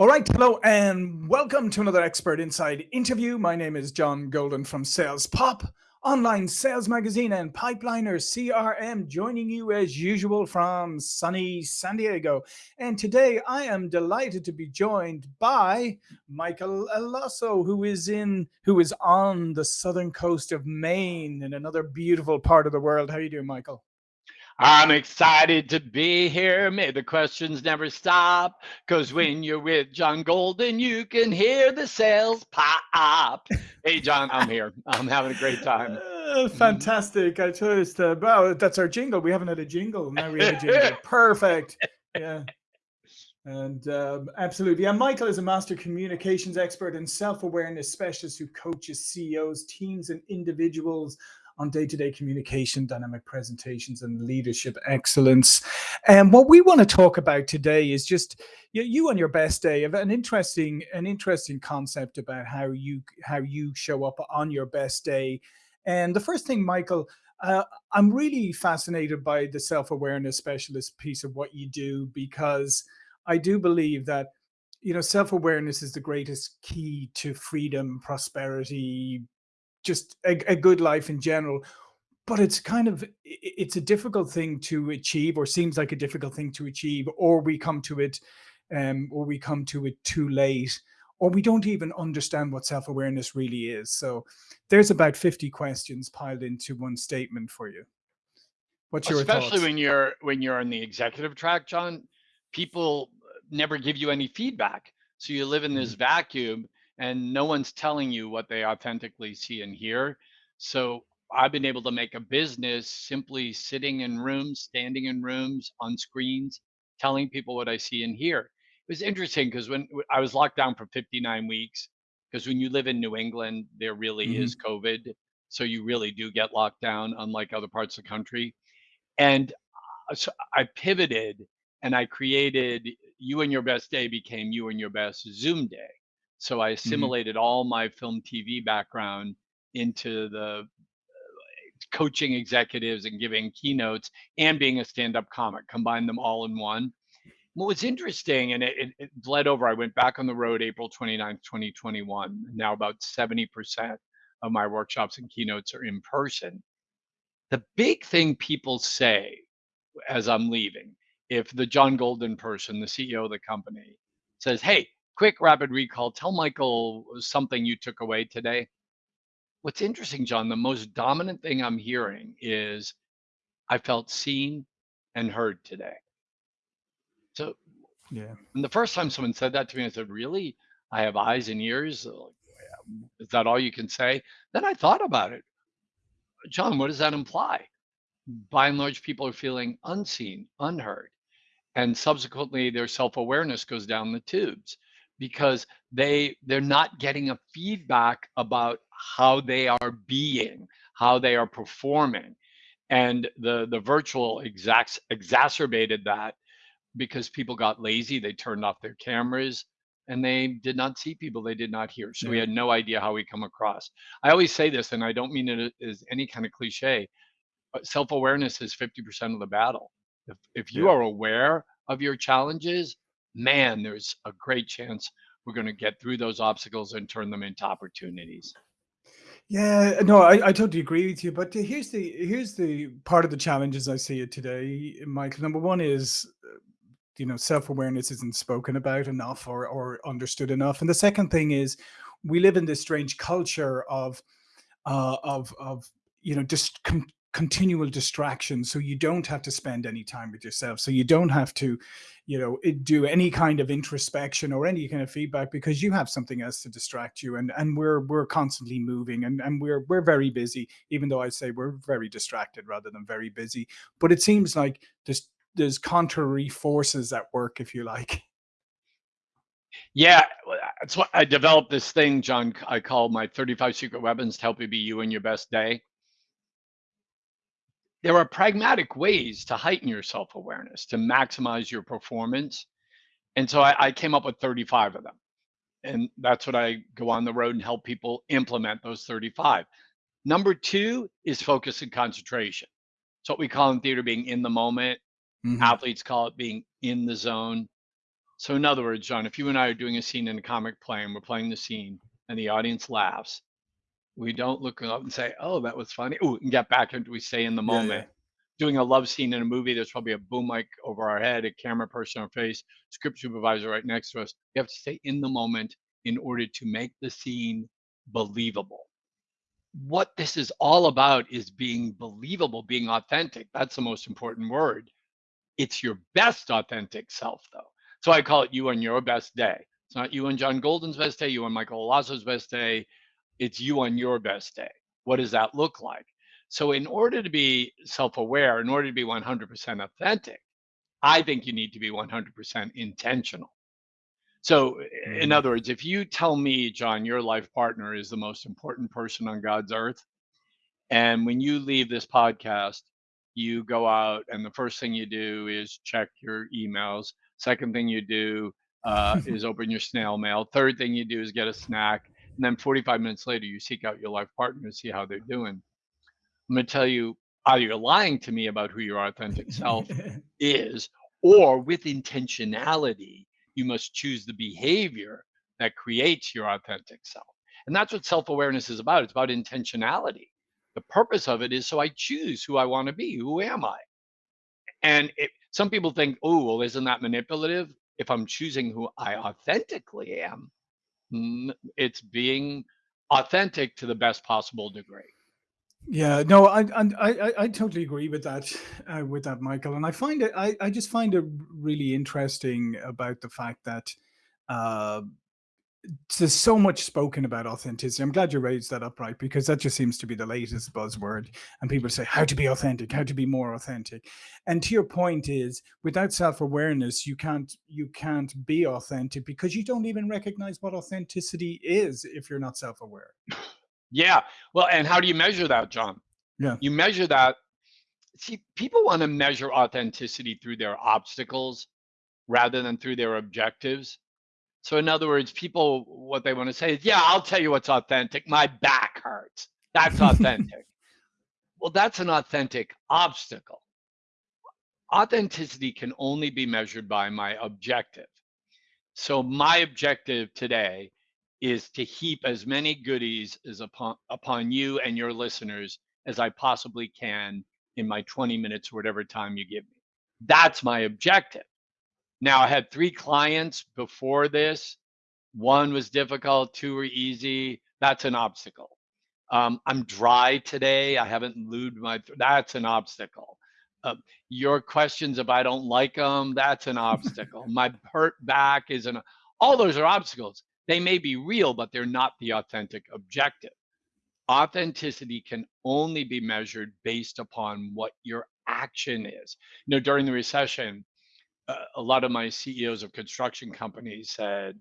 All right, hello and welcome to another Expert Inside interview. My name is John Golden from Sales Pop, online sales magazine and Pipeliner CRM, joining you as usual from sunny San Diego. And today I am delighted to be joined by Michael Allosso, who is in who is on the southern coast of Maine in another beautiful part of the world. How are you doing, Michael? I'm excited to be here. May the questions never stop. Because when you're with John Golden, you can hear the sales pop. Hey, John, I'm here. I'm having a great time. Uh, fantastic. I told uh, wow, that's our jingle. We haven't had a jingle. Now we have a jingle. Perfect. Yeah. And um, absolutely. And Michael is a master communications expert and self awareness specialist who coaches CEOs, teams, and individuals on day-to-day communication, dynamic presentations, and leadership excellence. And what we want to talk about today is just you, you on your best day an interesting, an interesting concept about how you how you show up on your best day. And the first thing, Michael, uh, I'm really fascinated by the self-awareness specialist piece of what you do because I do believe that you know self-awareness is the greatest key to freedom, prosperity, just a, a good life in general but it's kind of it's a difficult thing to achieve or seems like a difficult thing to achieve or we come to it um or we come to it too late or we don't even understand what self-awareness really is so there's about 50 questions piled into one statement for you what's your especially thoughts? when you're when you're on the executive track john people never give you any feedback so you live in this mm-hmm. vacuum and no one's telling you what they authentically see and hear. So I've been able to make a business simply sitting in rooms, standing in rooms, on screens, telling people what I see and hear. It was interesting because when I was locked down for 59 weeks, because when you live in New England, there really mm-hmm. is COVID. So you really do get locked down, unlike other parts of the country. And uh, so I pivoted and I created You and Your Best Day became You and Your Best Zoom Day. So I mm-hmm. assimilated mm-hmm. all my film TV background into the uh, coaching executives and giving keynotes and being a stand-up comic, combined them all in one. What was interesting, and it, it, it bled over, I went back on the road April 29th, 2021. Now about 70% of my workshops and keynotes are in person. The big thing people say as I'm leaving, if the John Golden person, the CEO of the company, says, Hey, quick rapid recall. Tell Michael something you took away today. What's interesting, John, the most dominant thing I'm hearing is I felt seen and heard today. So, yeah. And the first time someone said that to me, I said, Really? I have eyes and ears? Is that all you can say? Then I thought about it. John, what does that imply? By and large, people are feeling unseen, unheard. And subsequently, their self awareness goes down the tubes because they they're not getting a feedback about how they are being how they are performing and the the virtual exacts exacerbated that because people got lazy they turned off their cameras and they did not see people they did not hear so yeah. we had no idea how we come across i always say this and i don't mean it as any kind of cliche but self-awareness is 50% of the battle if, if you yeah. are aware of your challenges man, there's a great chance we're going to get through those obstacles and turn them into opportunities. Yeah, no, I, I totally agree with you. But here's the here's the part of the challenges I see it today, Michael. Number one is, uh, you know, self awareness isn't spoken about enough or or understood enough. And the second thing is, we live in this strange culture of, uh, of of you know, just com- continual distraction so you don't have to spend any time with yourself so you don't have to you know do any kind of introspection or any kind of feedback because you have something else to distract you and and we're we're constantly moving and and we're we're very busy even though i say we're very distracted rather than very busy but it seems like there's there's contrary forces at work if you like yeah, that's what I developed this thing, John. I call my 35 secret weapons to help you be you in your best day there are pragmatic ways to heighten your self awareness, to maximize your performance. And so I, I, came up with 35 of them. And that's what I go on the road and help people implement those 35. Number two is focus and concentration. It's what we call in theater being in the moment. Mm-hmm. Athletes call it being in the zone. So in other words, John, if you and I are doing a scene in a comic play and we're playing the scene and the audience laughs, we don't look up and say, "Oh, that was funny." Oh, and get back into we stay in the moment. Yeah, yeah. Doing a love scene in a movie, there's probably a boom mic over our head, a camera person on our face, script supervisor right next to us. We have to stay in the moment in order to make the scene believable. What this is all about is being believable, being authentic. That's the most important word. It's your best authentic self, though. So I call it you on your best day. It's not you on John Golden's best day, you on Michael Allosso's best day. It's you on your best day. What does that look like? So, in order to be self aware, in order to be 100% authentic, I think you need to be 100% intentional. So, in mm. other words, if you tell me, John, your life partner is the most important person on God's earth, and when you leave this podcast, you go out and the first thing you do is check your emails. Second thing you do uh, is open your snail mail. Third thing you do is get a snack. And then 45 minutes later, you seek out your life partner to see how they're doing. I'm going to tell you either you're lying to me about who your authentic self is, or with intentionality, you must choose the behavior that creates your authentic self. And that's what self awareness is about. It's about intentionality. The purpose of it is so I choose who I want to be. Who am I? And it, some people think, oh, well, isn't that manipulative? If I'm choosing who I authentically am, it's being authentic to the best possible degree. Yeah, no, I I I, totally agree with that uh, with that, Michael. And I find it I, I just find it really interesting about the fact that uh, there's so much spoken about authenticity. I'm glad you raised that up, right? Because that just seems to be the latest buzzword. And people say, how to be authentic, how to be more authentic. And to your point is without self-awareness, you can't you can't be authentic because you don't even recognize what authenticity is if you're not self-aware. Yeah. Well, and how do you measure that, John? Yeah. You measure that. See, people want to measure authenticity through their obstacles rather than through their objectives. So in other words, people what they want to say is, "Yeah, I'll tell you what's authentic. My back hurts. That's authentic." well, that's an authentic obstacle. Authenticity can only be measured by my objective. So my objective today is to heap as many goodies as upon upon you and your listeners as I possibly can in my 20 minutes or whatever time you give me. That's my objective. Now, I had three clients before this. One was difficult, two were easy. That's an obstacle. Um, I'm dry today. I haven't lubed my. That's an obstacle. Uh, your questions if I don't like them, that's an obstacle. my hurt back is an. All those are obstacles. They may be real, but they're not the authentic objective. Authenticity can only be measured based upon what your action is. You know, during the recession, a lot of my CEOs of construction companies said,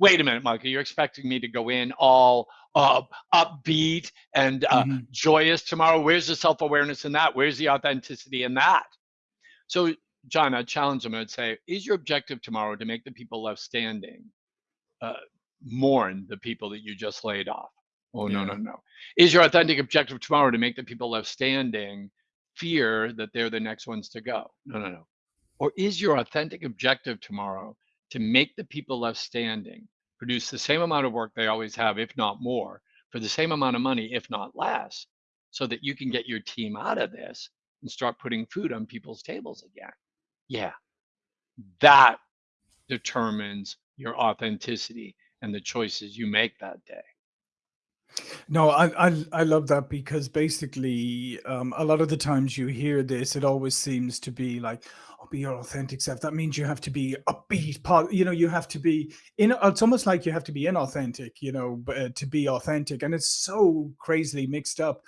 wait a minute, Michael, you're expecting me to go in all uh, upbeat and uh, mm-hmm. joyous tomorrow. Where's the self awareness in that? Where's the authenticity in that? So, John, I'd challenge them. I'd say, is your objective tomorrow to make the people left standing uh, mourn the people that you just laid off? Oh, yeah. no, no, no. Is your authentic objective tomorrow to make the people left standing fear that they're the next ones to go? No, no, no. Or is your authentic objective tomorrow to make the people left standing produce the same amount of work they always have, if not more, for the same amount of money, if not less, so that you can get your team out of this and start putting food on people's tables again? Yeah, that determines your authenticity and the choices you make that day. No, I, I I love that because basically, um, a lot of the times you hear this, it always seems to be like, "Oh, be your authentic self." That means you have to be upbeat, part. You know, you have to be in. It's almost like you have to be inauthentic, you know, uh, to be authentic, and it's so crazily mixed up.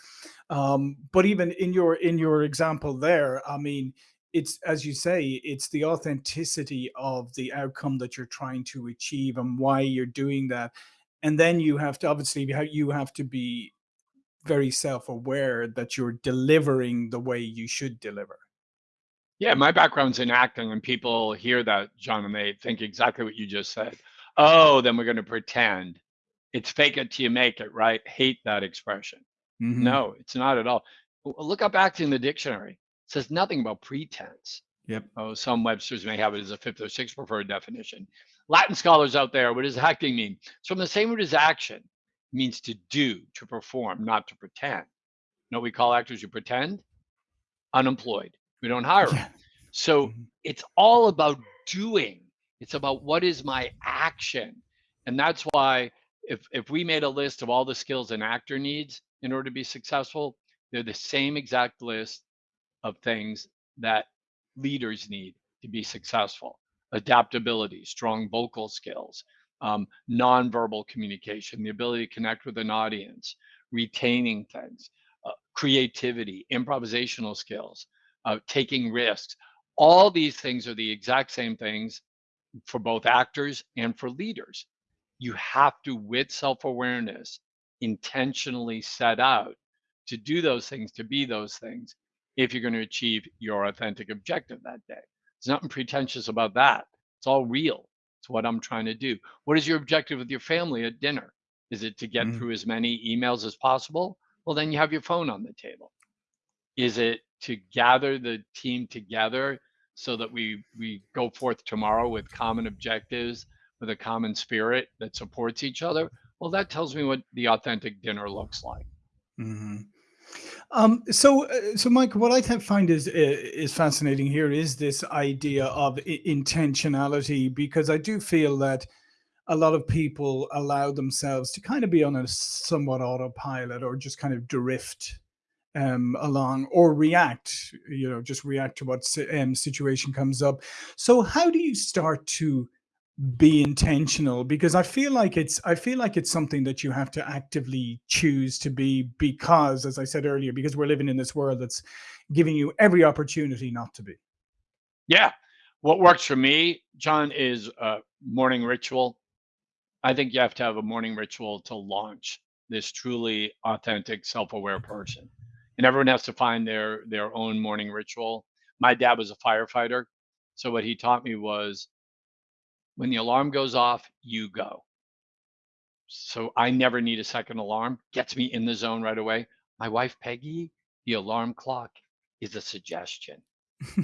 Um, but even in your in your example there, I mean, it's as you say, it's the authenticity of the outcome that you're trying to achieve and why you're doing that and then you have to obviously you have to be very self-aware that you're delivering the way you should deliver yeah my background's in acting and people hear that john and they think exactly what you just said oh then we're going to pretend it's fake it till you make it right hate that expression mm-hmm. no it's not at all look up acting in the dictionary it says nothing about pretense Yep. Oh, some Webster's may have it as a fifth or sixth preferred definition. Latin scholars out there, what does acting mean? It's from the same root as action. It means to do, to perform, not to pretend. You know we call actors who pretend? Unemployed. We don't hire them. So mm-hmm. it's all about doing. It's about what is my action. And that's why if if we made a list of all the skills an actor needs in order to be successful, they're the same exact list of things that leaders need to be successful. Adaptability, strong vocal skills, um, nonverbal communication, the ability to connect with an audience, retaining things, uh, creativity, improvisational skills, uh, taking risks. All these things are the exact same things for both actors and for leaders you have to, with self awareness, intentionally set out to do those things, to be those things, if you're going to achieve your authentic objective that day. There's nothing pretentious about that. It's all real. It's what I'm trying to do. What is your objective with your family at dinner? Is it to get mm-hmm. through as many emails as possible? Well, then you have your phone on the table. Is it to gather the team together so that we we go forth tomorrow with common objectives with a common spirit that supports each other, well, that tells me what the authentic dinner looks like. Mm-hmm. Um, so, uh, so Mike, what I find is uh, is fascinating here is this idea of intentionality, because I do feel that a lot of people allow themselves to kind of be on a somewhat autopilot or just kind of drift um, along or react, you know, just react to what um, situation comes up. So, how do you start to be intentional? Because i feel like it's i feel like it's something that you have to actively choose to be because as i said earlier because we're living in this world that's giving you every opportunity not to be. Yeah. What works for me john is a morning ritual. I think you have to have a morning ritual to launch this truly authentic self-aware person and everyone has to find their their own morning ritual my dad was a firefighter so what he taught me was when the alarm goes off, you go. So I never need a second alarm. Gets me in the zone right away. My wife, Peggy, the alarm clock is a suggestion.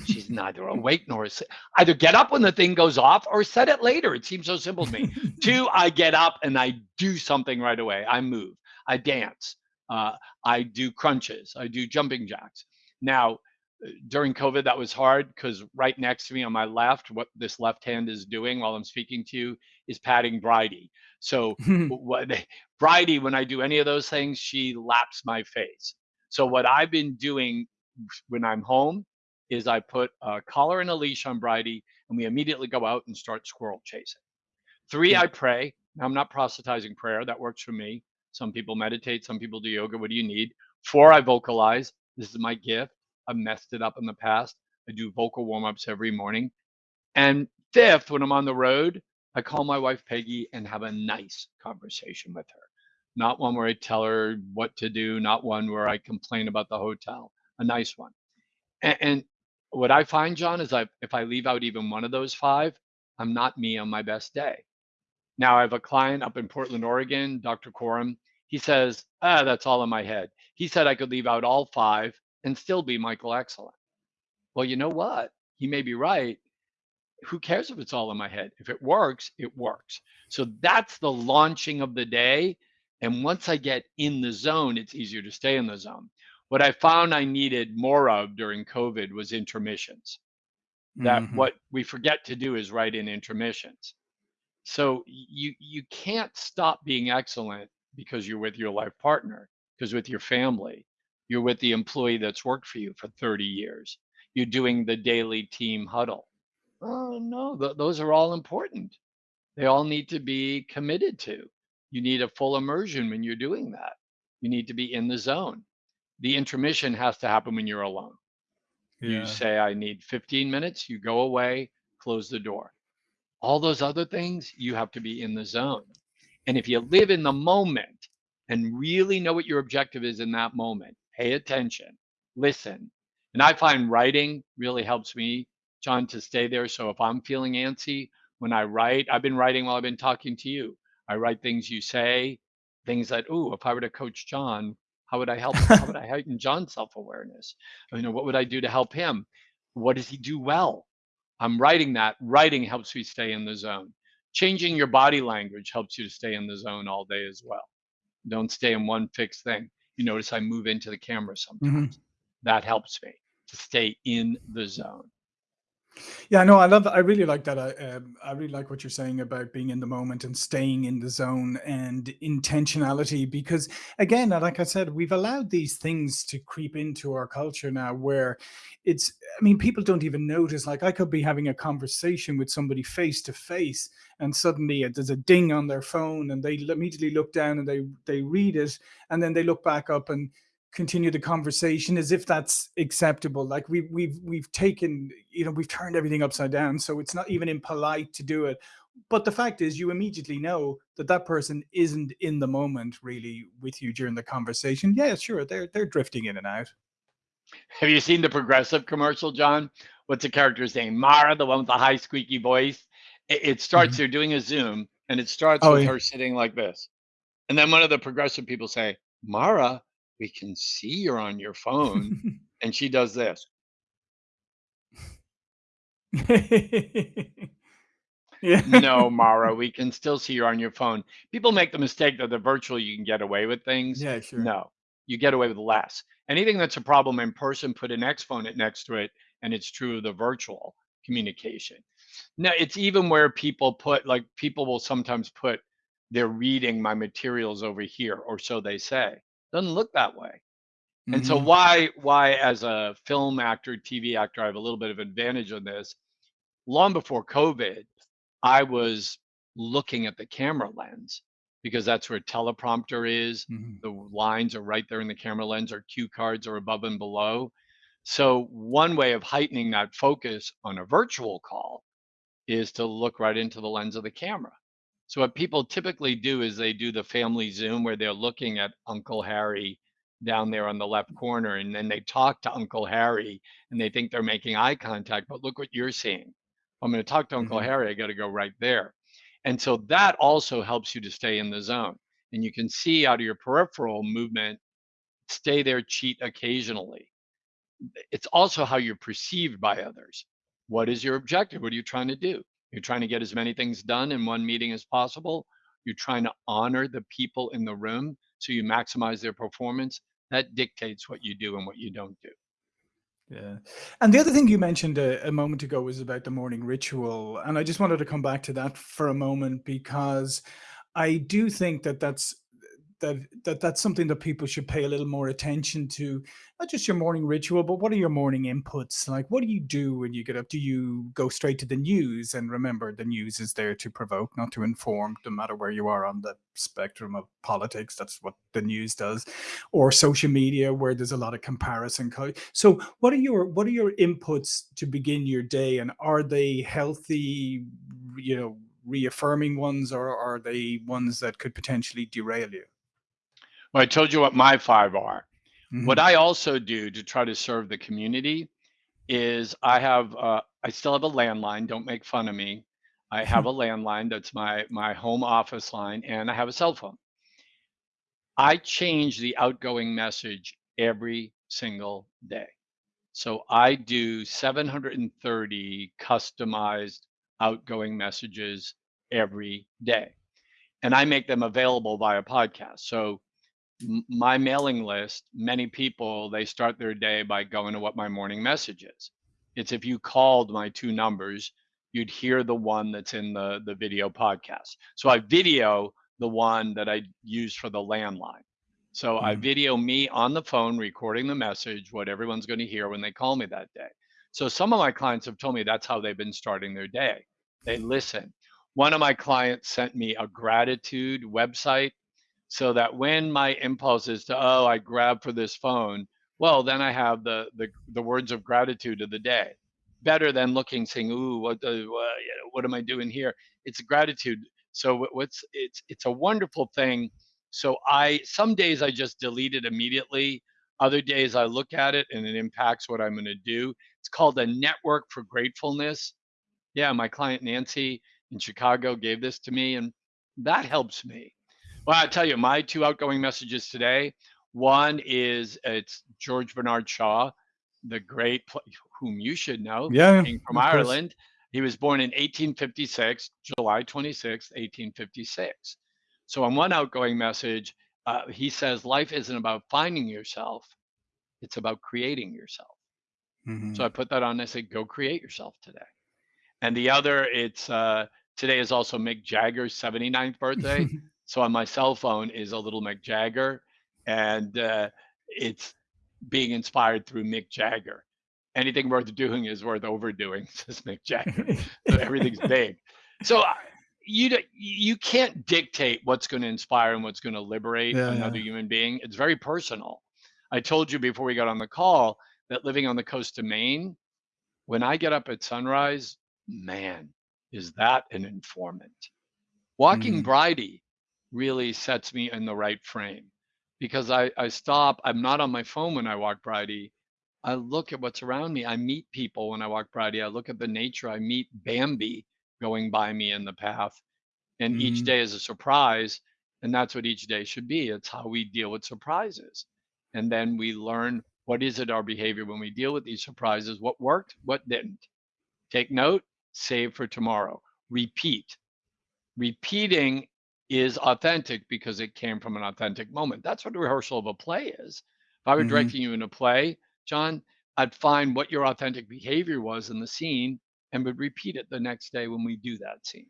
She's neither awake nor asleep. Either get up when the thing goes off or set it later. It seems so simple to me. Two, I get up and I do something right away. I move, I dance, uh, I do crunches, I do jumping jacks. Now, during COVID, that was hard because right next to me on my left, what this left hand is doing while I'm speaking to you is patting Bridie. So what Bridie, when I do any of those things, she laps my face. So what I've been doing when I'm home is I put a collar and a leash on Bridie, and we immediately go out and start squirrel chasing. Three, yeah. I pray. Now, I'm not proselytizing prayer. That works for me. Some people meditate. Some people do yoga. What do you need? Four, I vocalize. This is my gift. I've messed it up in the past. I do vocal warm ups every morning. And fifth, when I'm on the road, I call my wife Peggy and have a nice conversation with her. Not one where I tell her what to do, not one where I complain about the hotel, a nice one. And, and what I find, John, is I, if I leave out even one of those five, I'm not me on my best day. Now I have a client up in Portland, Oregon, Dr. Coram. He says, ah, that's all in my head. He said I could leave out all five and still be Michael Excellent. Well, you know what? He may be right. Who cares if it's all in my head? If it works, it works. So that's the launching of the day. And once I get in the zone, it's easier to stay in the zone. What I found I needed more of during COVID was intermissions. That mm-hmm. what we forget to do is write in intermissions. So you you can't stop being excellent because you're with your life partner, because with your family, you're with the employee that's worked for you for 30 years. You're doing the daily team huddle. Oh, no, th- those are all important. They all need to be committed to. You need a full immersion when you're doing that. You need to be in the zone. The intermission has to happen when you're alone. Yeah. You say, I need 15 minutes, you go away, close the door. All those other things, you have to be in the zone. And if you live in the moment and really know what your objective is in that moment, pay attention, listen. And I find writing really helps me, John, to stay there. So if I'm feeling antsy when I write, I've been writing while I've been talking to you. I write things you say, things that, oh, if I were to coach John, how would I help? how would I heighten John's self awareness? You know, what would I do to help him? what does he do well? I'm writing that. Writing helps me stay in the zone. Changing your body language helps you to stay in the zone all day as well. Don't stay in one fixed thing. You notice I move into the camera sometimes. Mm-hmm. That helps me to stay in the zone. Yeah, no, I love. I really like that. I, um, I really like what you're saying about being in the moment and staying in the zone and intentionality. Because again, like I said, we've allowed these things to creep into our culture now, where it's. I mean, people don't even notice. Like, I could be having a conversation with somebody face to face, and suddenly there's a ding on their phone, and they immediately look down and they they read it, and then they look back up and continue the conversation as if that's acceptable. Like we, we've we've taken you know we've turned everything upside down so it's not even impolite to do it. But the fact is you immediately know that that person isn't in the moment really with you during the conversation. Yeah sure they're they're drifting in and out. Have you seen the progressive commercial john? What's the character's name mara the one with the high squeaky voice. It, it starts mm-hmm. they're doing a zoom and it starts oh, with yeah. her sitting like this. And then one of the progressive people say mara we can see you're on your phone. and she does this. yeah. No, Mara, we can still see you're on your phone. People make the mistake that the virtual you can get away with things. Yeah, sure. No, you get away with less. Anything that's a problem in person, put an exponent next to it, and it's true of the virtual communication. Now, it's even where people put, like, people will sometimes put, they're reading my materials over here, or so they say doesn't look that way. Mm-hmm. And so mm-hmm. why why as a film actor, TV actor, I have a little bit of advantage on this. Long before COVID, I was looking at the camera lens because that's where teleprompter is. Mm-hmm. The lines are right there in the camera lens, or cue cards are above and below. So one way of heightening that focus on a virtual call is to look right into the lens of the camera. So what people typically do is they do the family Zoom where they're looking at Uncle Harry down there on the left corner, and then they talk to Uncle Harry and they think they're making eye contact, but look what you're seeing. I'm going to talk to Uncle mm-hmm. Harry. I got to go right there. And so that also helps you to stay in the zone. And you can see out of your peripheral movement, stay there, cheat occasionally. It's also how you're perceived by others. What is your objective? What are you trying to do? You're trying to get as many things done in one meeting as possible. You're trying to honor the people in the room so you maximize their performance. That dictates what you do and what you don't do. Yeah. And the other thing you mentioned a, a, moment ago was about the morning ritual. And I just wanted to come back to that for a moment because I do think that that's that that that's something that people should pay a little more attention to. Not just your morning ritual but what are your morning inputs? Like what do you do when you get up? Do you go straight to the news and remember the news is there to provoke not to inform no matter where you are on the spectrum of politics that's what the news does or social media where there's a lot of comparison so what are your what are your inputs to begin your day and are they healthy you know reaffirming ones or are they ones that could potentially derail you well, I told you what my five are. Mm-hmm. What I also do to try to serve the community is I have uh, I still have a landline. Don't make fun of me. I have a landline that's my my home office line, and I have a cell phone. I change the outgoing message every single day. So I do 730 customized outgoing messages every day. And I make them available via podcast. So my mailing list, many people they start their day by going to what my morning message is. It's if you called my two numbers, you'd hear the one that's in the the video podcast. So I video the one that I use for the landline. So mm-hmm. I video me on the phone recording the message, what everyone's going to hear when they call me that day. So some of my clients have told me that's how they've been starting their day. They listen. One of my clients sent me a gratitude website so that when my impulse is to oh i grab for this phone well then i have the the, the words of gratitude of the day. Better than looking saying ooh what uh, what am i doing here? It's gratitude. So what's it's it's a wonderful thing. So i some days i just delete it immediately. Other days i look at it and it impacts what i'm going to do. It's called a network for gratefulness. Yeah my client nancy in chicago gave this to me and that helps me well, I tell you, my two outgoing messages today. One is it's George Bernard Shaw. the great, whom you should know, yeah, from Ireland. He was born in 1856, July 26, 1856. So, on one outgoing message, uh, he says life isn't about finding yourself, it's about creating yourself. Mm-hmm. So I put that on. I said, go create yourself today. And the other, it's uh, today is also Mick Jagger's 79th birthday. so on my cell phone is a little Mick Jagger, and uh, it's being inspired through Mick Jagger. Anything worth doing is worth overdoing, says Mick Jagger. so everything's big. So you you can't dictate what's going to inspire and what's going to liberate yeah, another yeah. human being. It's very personal. I told you before we got on the call that living on the coast of Maine, when I get up at sunrise, man, is that an informant. Walking mm. Bridie really sets me in the right frame because I, I stop, I'm not on my phone when I walk Bridie. I look at what's around me. I meet people when I walk Bridie. I look at the nature. I meet Bambi going by me in the path. And mm. each mm-hmm. day is a surprise. And that's what each day should be. It's how we deal with surprises. And then we learn what is it our behavior when we deal with these surprises? What worked? What didn't? Take note, save for tomorrow. Repeat. Repeating is authentic because it came from an authentic moment. That's what a rehearsal of a play is. If I were mm-hmm. directing you in a play, John, I'd find what your authentic behavior was in the scene and would repeat it the next day when we do that scene.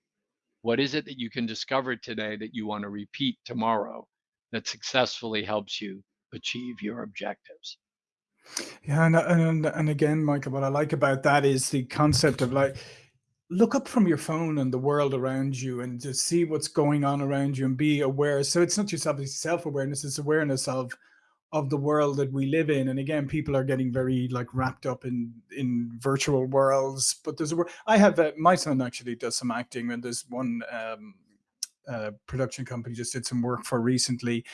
What is it that you can discover today that you want to repeat tomorrow that successfully helps you achieve your objectives? Yeah, and, and and again, Michael, what I like about that is the concept of like look up from your phone and the world around you and just see what's going on around you and be aware. So it's not just obviously self-awareness, it's awareness of of the world that we live in. And again, people are getting very like wrapped up in in virtual worlds. But there's a I have my son actually does some acting, and there's one um, uh, production company just did some work for recently,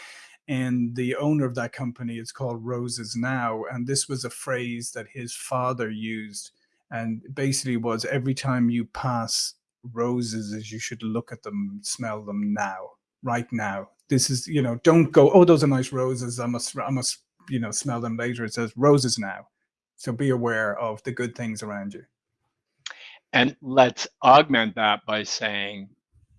and the owner of that company is called Roses Now, and this was a phrase that his father used, and basically was every time you pass roses, as you should look at them, smell them now, right now. This is you know, don't go. Oh, those are nice roses. I must, I must, you know, smell them later. It says roses now, so be aware of the good things around you. And let's augment that by saying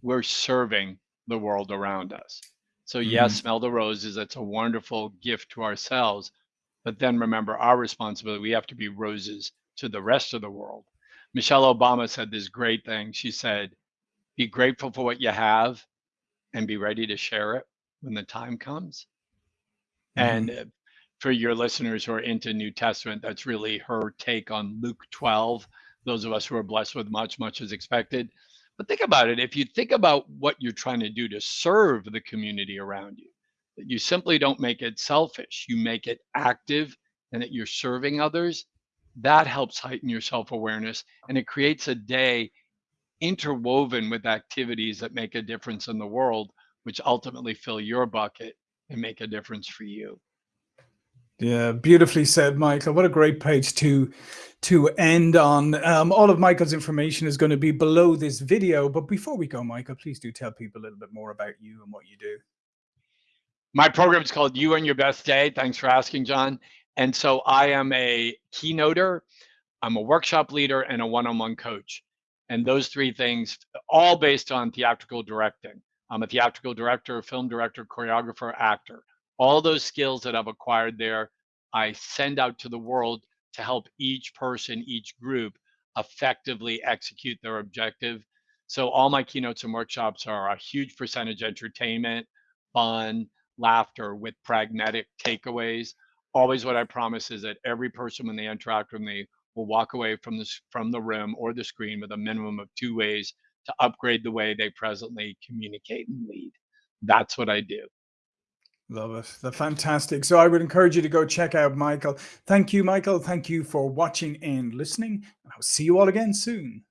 we're serving the world around us. So yes, mm-hmm. smell the roses. That's a wonderful gift to ourselves. But then remember our responsibility. We have to be roses to the rest of the world. Michelle Obama said this great thing. She said, be grateful for what you have and be ready to share it when the time comes. Mm-hmm. And for your listeners who are into New Testament, that's really her take on Luke 12. Those of us who are blessed with much, much is expected. But think about it. If you think about what you're trying to do to serve the community around you, that you simply don't make it selfish, you make it active and that you're serving others, that helps heighten your self awareness and it creates a day interwoven with activities that make a difference in the world, which ultimately fill your bucket and make a difference for you. Yeah, beautifully said, Michael. What a great page to to end on. Um, all of Michael's information is going to be below this video. But before we go, Michael, please do tell people a little bit more about you and what you do. My program is called You and Your Best Day. Thanks for asking, John. And so I am a keynoter, I'm a workshop leader, and a one-on-one coach. And those three things, all based on theatrical directing. I'm a theatrical director, film director, choreographer, actor all those skills that I've acquired there, I send out to the world to help each person, each group effectively execute their objective. So all my keynotes and workshops are a huge percentage entertainment, fun, laughter with pragmatic takeaways. Always what I promise is that every person when they interact with me will walk away from this from the room or the screen with a minimum of two ways to upgrade the way they presently communicate and lead. That's what I do. Love it. The fantastic. So I would encourage you to go check out Michael. Thank you, Michael. Thank you for watching and listening. I'll see you all again soon.